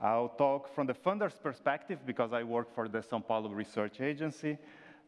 I'll talk from the funder's perspective because I work for the Sao Paulo Research Agency.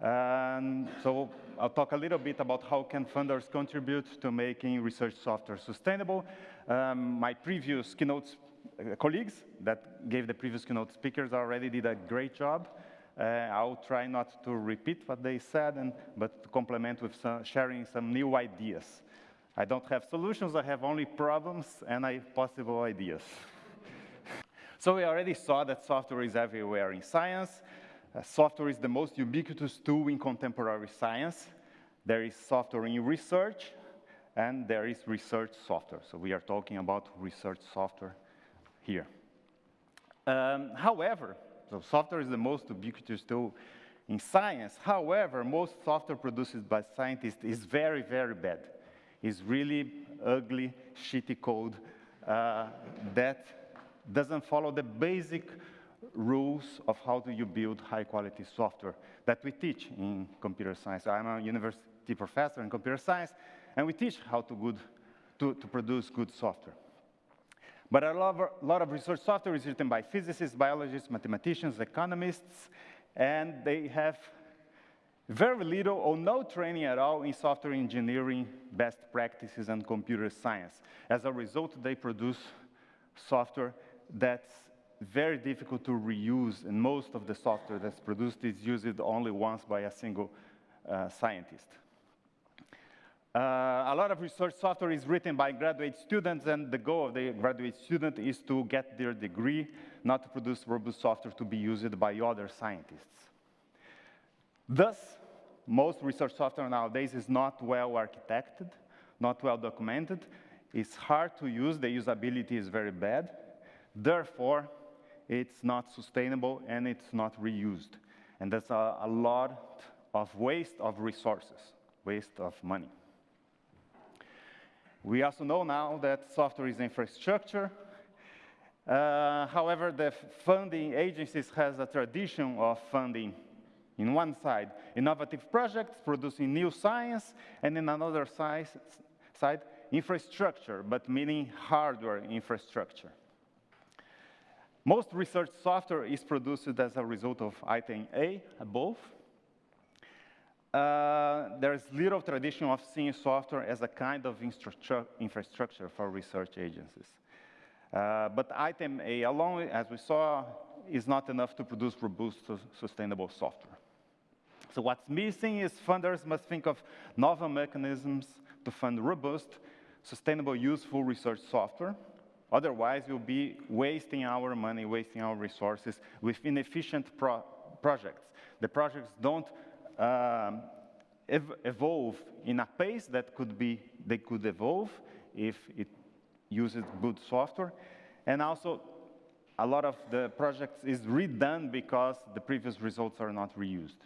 And so I'll talk a little bit about how can funders contribute to making research software sustainable. Um, my previous keynote uh, colleagues that gave the previous keynote speakers already did a great job. Uh, I'll try not to repeat what they said, and, but to complement with some, sharing some new ideas. I don't have solutions, I have only problems and I possible ideas. So we already saw that software is everywhere in science. Uh, software is the most ubiquitous tool in contemporary science. There is software in research, and there is research software. So we are talking about research software here. Um, however, so software is the most ubiquitous tool in science. However, most software produced by scientists is very, very bad. It's really ugly, shitty code uh, that doesn't follow the basic rules of how do you build high-quality software that we teach in computer science. I'm a university professor in computer science, and we teach how to, good, to, to produce good software. But a lot, of, a lot of research software is written by physicists, biologists, mathematicians, economists, and they have very little or no training at all in software engineering, best practices, and computer science. As a result, they produce software that's very difficult to reuse, and most of the software that's produced is used only once by a single uh, scientist. Uh, a lot of research software is written by graduate students, and the goal of the graduate student is to get their degree, not to produce robust software to be used by other scientists. Thus, most research software nowadays is not well architected, not well documented. It's hard to use, the usability is very bad. Therefore, it's not sustainable and it's not reused. And that's a, a lot of waste of resources, waste of money. We also know now that software is infrastructure. Uh, however, the funding agencies has a tradition of funding, in one side, innovative projects producing new science, and in another side, side infrastructure, but meaning hardware infrastructure. Most research software is produced as a result of item A above, uh, there's little tradition of seeing software as a kind of infrastructure for research agencies. Uh, but item A alone, as we saw, is not enough to produce robust, sustainable software. So what's missing is funders must think of novel mechanisms to fund robust, sustainable, useful research software. Otherwise, we'll be wasting our money, wasting our resources with inefficient pro projects. The projects don't um, ev evolve in a pace that could be, they could evolve if it uses good software. And also, a lot of the projects is redone because the previous results are not reused.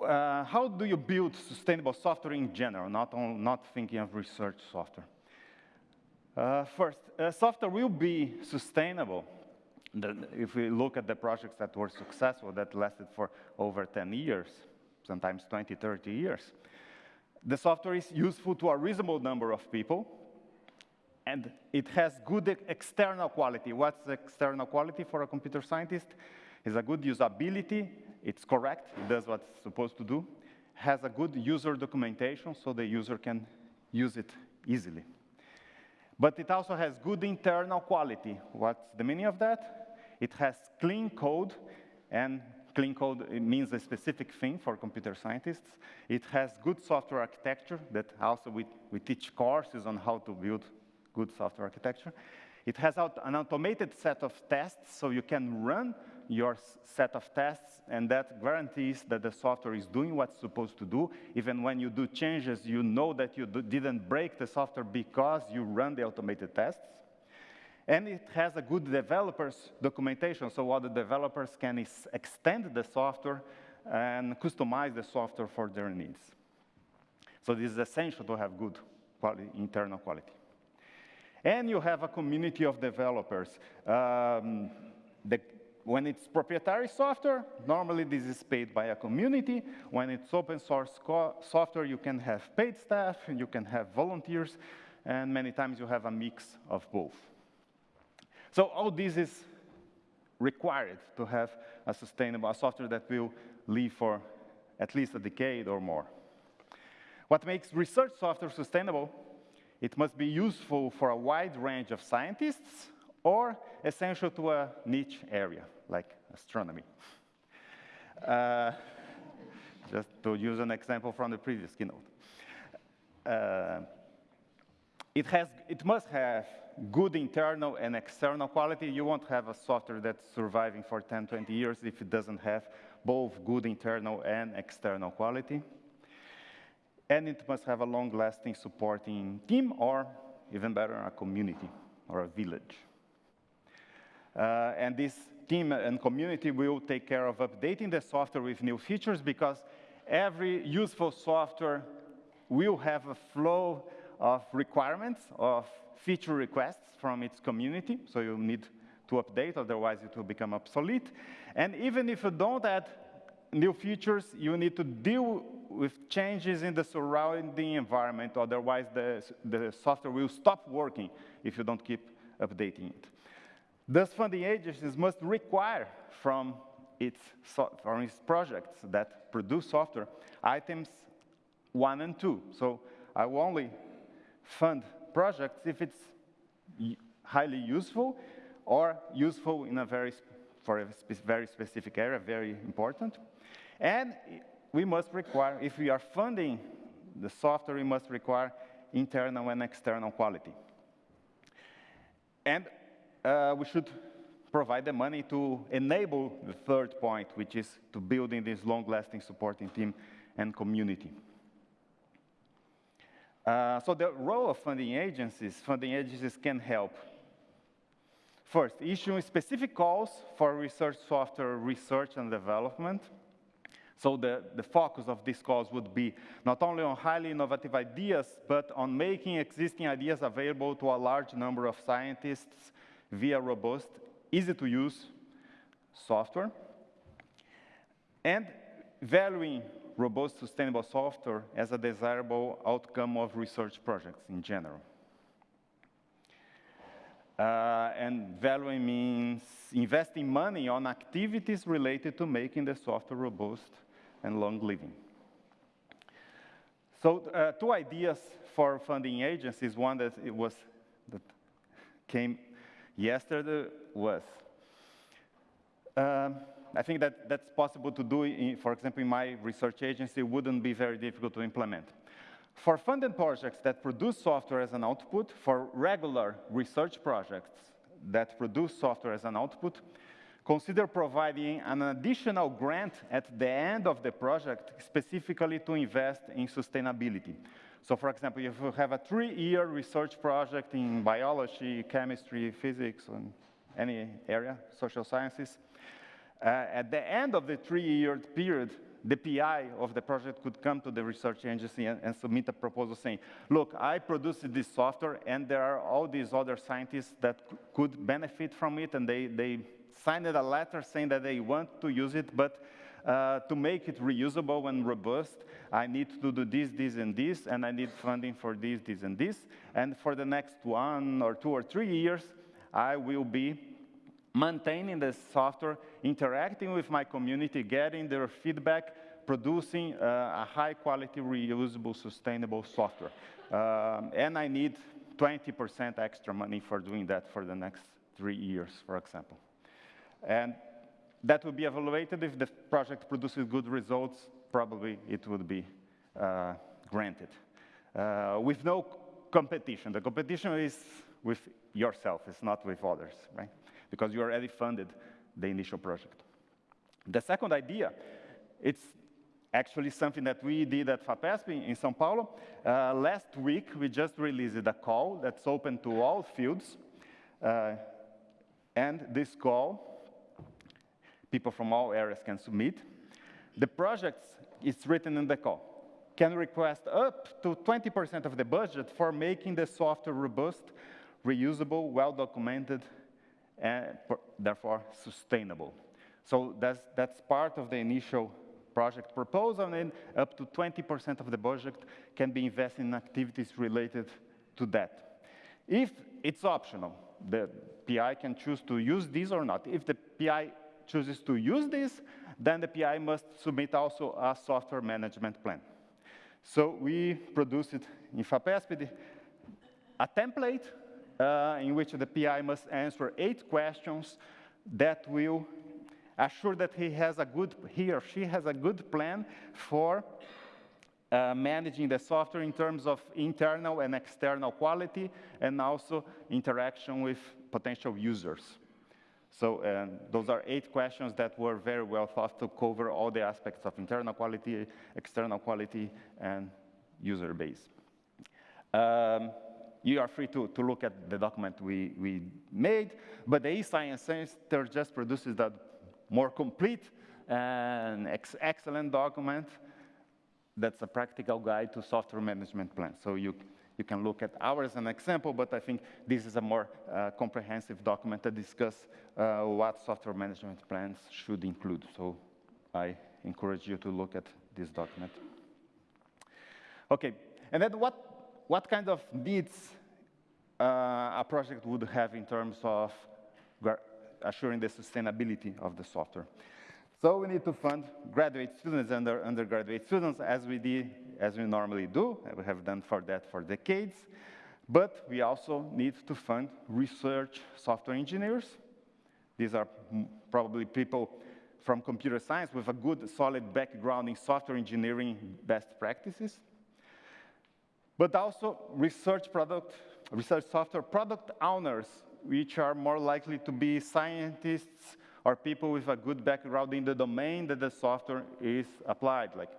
Uh, how do you build sustainable software in general, not, on, not thinking of research software? Uh, first, uh, software will be sustainable the, if we look at the projects that were successful, that lasted for over 10 years, sometimes 20, 30 years, the software is useful to a reasonable number of people, and it has good external quality. What's external quality for a computer scientist? Is a good usability, it's correct, it does what it's supposed to do, has a good user documentation so the user can use it easily. But it also has good internal quality. What's the meaning of that? It has clean code, and clean code means a specific thing for computer scientists. It has good software architecture that also we, we teach courses on how to build good software architecture. It has an automated set of tests, so you can run your set of tests, and that guarantees that the software is doing what's supposed to do. Even when you do changes, you know that you didn't break the software because you run the automated tests. And it has a good developers documentation, so other developers can extend the software and customize the software for their needs. So this is essential to have good quality, internal quality. And you have a community of developers. Um, the, when it's proprietary software, normally this is paid by a community. When it's open source software, you can have paid staff, you can have volunteers, and many times you have a mix of both. So all this is required to have a sustainable software that will live for at least a decade or more. What makes research software sustainable? It must be useful for a wide range of scientists or essential to a niche area, like astronomy. Uh, just to use an example from the previous keynote. Uh, it, has, it must have good internal and external quality. You won't have a software that's surviving for 10, 20 years if it doesn't have both good internal and external quality. And it must have a long-lasting supporting team, or even better, a community or a village. Uh, and this team and community will take care of updating the software with new features because every useful software will have a flow of requirements, of feature requests from its community, so you need to update, otherwise it will become obsolete. And even if you don't add new features, you need to deal with changes in the surrounding environment, otherwise the, the software will stop working if you don't keep updating it. Thus, funding agencies must require from its, from its projects that produce software items one and two. So I will only fund projects if it's highly useful or useful in a very, for a spe very specific area, very important. And we must require, if we are funding the software, we must require internal and external quality. And uh, we should provide the money to enable the third point, which is to building this long-lasting supporting team and community. Uh, so the role of funding agencies, funding agencies can help. First, issuing specific calls for research software research and development. So the, the focus of these calls would be not only on highly innovative ideas, but on making existing ideas available to a large number of scientists via robust, easy-to-use software. And valuing robust, sustainable software as a desirable outcome of research projects in general. Uh, and valuing means investing money on activities related to making the software robust and long-living. So uh, two ideas for funding agencies. One that it was that came yesterday was um, I think that that's possible to do, in, for example, in my research agency, wouldn't be very difficult to implement. For funded projects that produce software as an output, for regular research projects that produce software as an output, consider providing an additional grant at the end of the project specifically to invest in sustainability. So for example, if you have a three-year research project in biology, chemistry, physics, and any area, social sciences, uh, at the end of the three-year period, the PI of the project could come to the research agency and, and, submit a proposal saying, look, I produced this software, and there are all these other scientists that could benefit from it, and they, they signed a letter saying that they want to use it, but uh, to make it reusable and robust, I need to do this, this, and this, and I need funding for this, this, and this. And for the next one or two or three years, I will be maintaining the software, interacting with my community, getting their feedback, producing uh, a high quality, reusable, sustainable software. Um, and I need 20% extra money for doing that for the next three years, for example. And that would be evaluated if the project produces good results, probably it would be uh, granted. Uh, with no competition. The competition is with yourself, it's not with others, right? because you already funded the initial project. The second idea, it's actually something that we did at FAPESP in São Paulo. Uh, last week, we just released a call that's open to all fields. Uh, and this call, people from all areas can submit. The project is written in the call can request up to 20% of the budget for making the software robust, reusable, well-documented, and therefore sustainable. So that's, that's part of the initial project proposal, and up to 20% of the budget can be invested in activities related to that. If it's optional, the PI can choose to use this or not. If the PI chooses to use this, then the PI must submit also a software management plan. So we produced in FAPESP a template uh, in which the PI must answer eight questions that will assure that he has a good, he or she has a good plan for uh, managing the software in terms of internal and external quality and also interaction with potential users. So uh, those are eight questions that were very well thought to cover all the aspects of internal quality, external quality, and user base. Um, you are free to, to look at the document we, we made, but the eScience Center just produces that more complete and ex excellent document that's a practical guide to software management plan. So you, you can look at ours as an example, but I think this is a more uh, comprehensive document that discuss uh, what software management plans should include. So I encourage you to look at this document. Okay, and then what, what kind of needs uh, a project would have in terms of assuring the sustainability of the software? So we need to fund graduate students and undergraduate students as we did, as we normally do. We have done for that for decades. But we also need to fund research software engineers. These are probably people from computer science with a good, solid background in software engineering best practices. But also research product, research software product owners, which are more likely to be scientists or people with a good background in the domain that the software is applied, like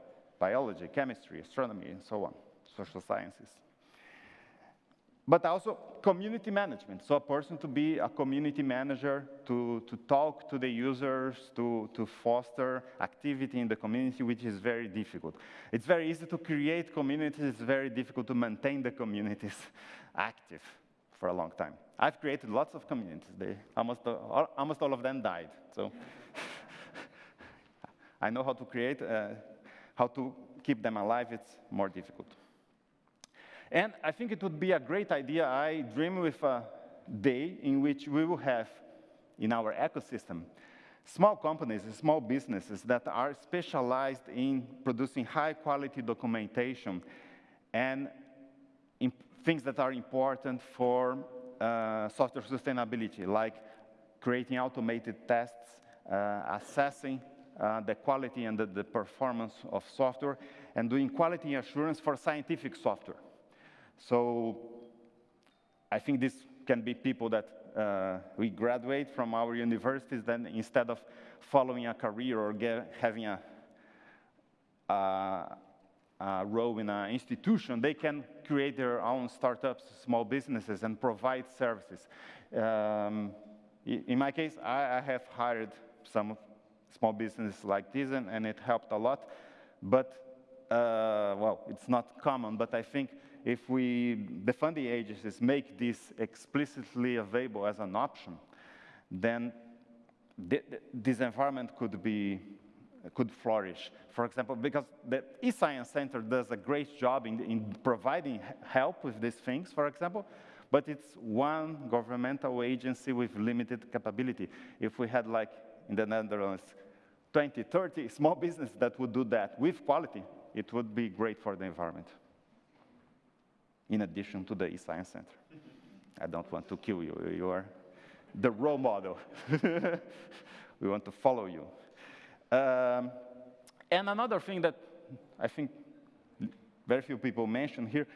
biology, chemistry, astronomy, and so on, social sciences. But also community management, so a person to be a community manager, to, to talk to the users, to, to foster activity in the community, which is very difficult. It's very easy to create communities, it's very difficult to maintain the communities active for a long time. I've created lots of communities. They, almost, all, almost all of them died. So I know how to create, uh, how to keep them alive. It's more difficult. And I think it would be a great idea. I dream with a day in which we will have in our ecosystem small companies, small businesses that are specialized in producing high quality documentation and things that are important for uh, software sustainability, like creating automated tests, uh, assessing uh, the quality and the, the, performance of software, and doing quality assurance for scientific software. So I think this can be people that uh, we graduate from our universities, then instead of following a career or get, having a, a uh, role in an institution, they can create their own startups, small businesses, and provide services. Um, in my case, I, I, have hired some small businesses like this, and, and it helped a lot. But, uh, well, it's not common, but I think if we, the funding agencies, make this explicitly available as an option, then th this environment could be could flourish. For example, because the eScience Center does a great job in, in providing help with these things, for example, but it's one governmental agency with limited capability. If we had, like in the Netherlands, 20, 30 small businesses that would do that with quality, it would be great for the environment, in addition to the eScience Center. I don't want to kill you. You are the role model. we want to follow you. Um, and another thing that I think very few people mention here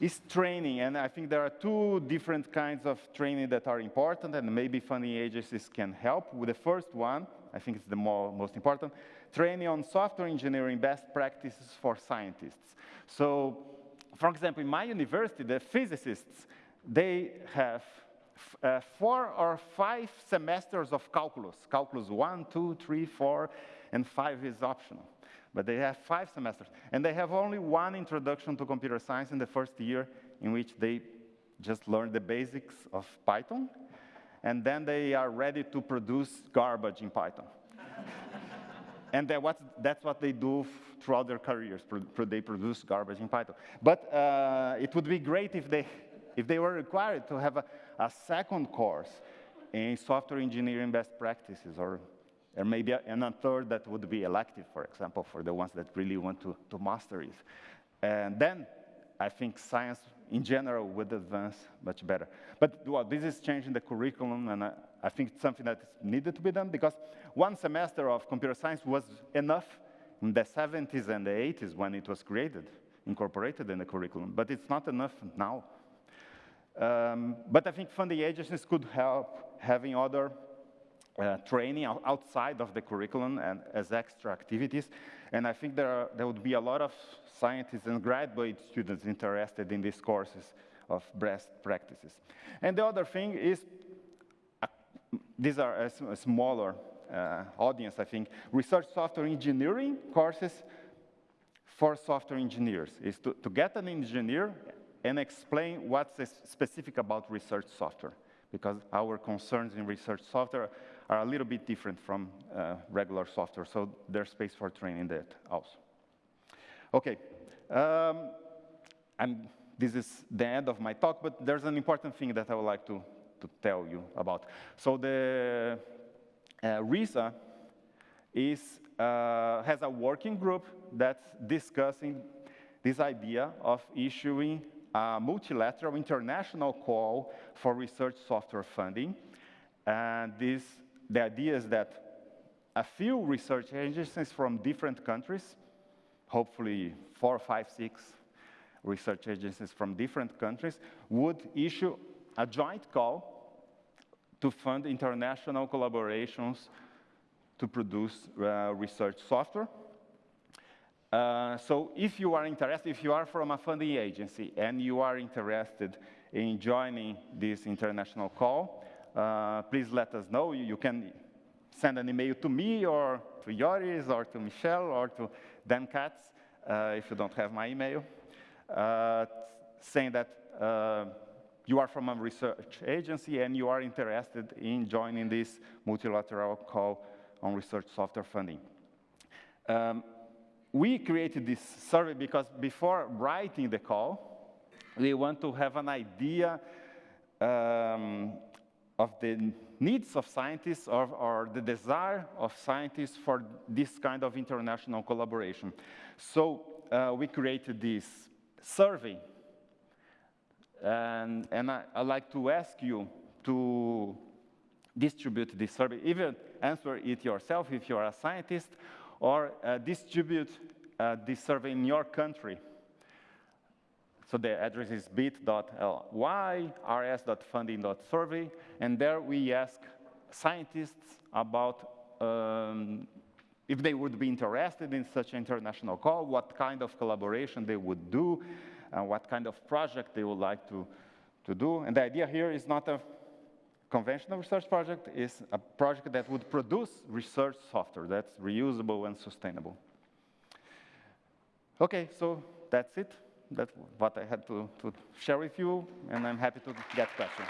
is training. And I think there are two different kinds of training that are important, and maybe funding agencies can help. With the first one, I think it's the more, most important, training on software engineering best practices for scientists. So, for example, in my university, the physicists, they have uh, four or five semesters of calculus, calculus one, two, three, four, and five is optional. But they have five semesters, and they have only one introduction to computer science in the first year, in which they just learn the basics of Python, and then they are ready to produce garbage in Python. and that's what they do throughout their careers. They produce garbage in Python. But uh, it would be great if they, if they were required to have a, a second course in software engineering best practices, or, or maybe and a third that would be elective, for example, for the ones that really want to, to master it. And then I think science in general would advance much better. But well, this is changing the curriculum, and I, I think it's something that needed to be done because one semester of computer science was enough in the 70s and the 80s when it was created, incorporated in the curriculum, but it's not enough now. Um, but I think funding agencies could help having other uh, training outside of the curriculum and as extra activities. And I think there, are, there would be a lot of scientists and graduate students interested in these courses of best practices. And the other thing is, uh, these are a, a smaller uh, audience, I think, research software engineering courses for software engineers, is to, to get an engineer and explain what's specific about research software, because our concerns in research software are a little bit different from uh, regular software, so there's space for training that also. Okay, um, and this is the end of my talk, but there's an important thing that I would like to, to tell you about. So the uh, ReSA is, uh, has a working group that's discussing this idea of issuing a multilateral international call for research software funding. And this, the idea is that a few research agencies from different countries, hopefully four, five, six research agencies from different countries, would issue a joint call to fund international collaborations to produce uh, research software. Uh, so if you are interested, if you are from a funding agency and you are interested in joining this international call, uh, please let us know. You, you, can send an email to me or to Joris or to Michelle or to Dan Katz uh, if you don't have my email, uh, saying that uh, you are from a research agency and you are interested in joining this multilateral call on research software funding. Um, we created this survey because before writing the call, we want to have an idea um, of the needs of scientists or, or, the desire of scientists for this kind of international collaboration. So uh, we created this survey. And, and I, would like to ask you to distribute this survey, even answer it yourself if you are a scientist, or uh, distribute uh, this survey in your country. So the address is bit.ly, rs.funding.survey, and there we ask scientists about um, if they would be interested in such an international call, what kind of collaboration they would do, uh, what kind of project they would like to, to do. And the idea here is not a conventional research project is a project that would produce research software that's reusable and sustainable. Okay, so that's it. That's what I had to, to share with you, and I'm happy to get questions.